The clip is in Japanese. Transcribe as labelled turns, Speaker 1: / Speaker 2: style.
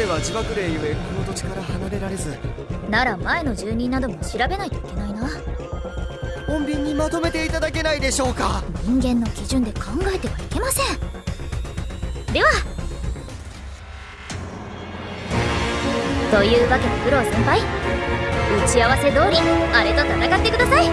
Speaker 1: 彼は自爆霊ゆえこの土地から離れられず。
Speaker 2: なら前の住人なども調べないといけないな。
Speaker 1: 穏便にまとめていただけないでしょうか。
Speaker 2: 人間の基準で考えてはいけません。では。というわけで九郎先輩。打ち合わせ通りあれと戦ってください。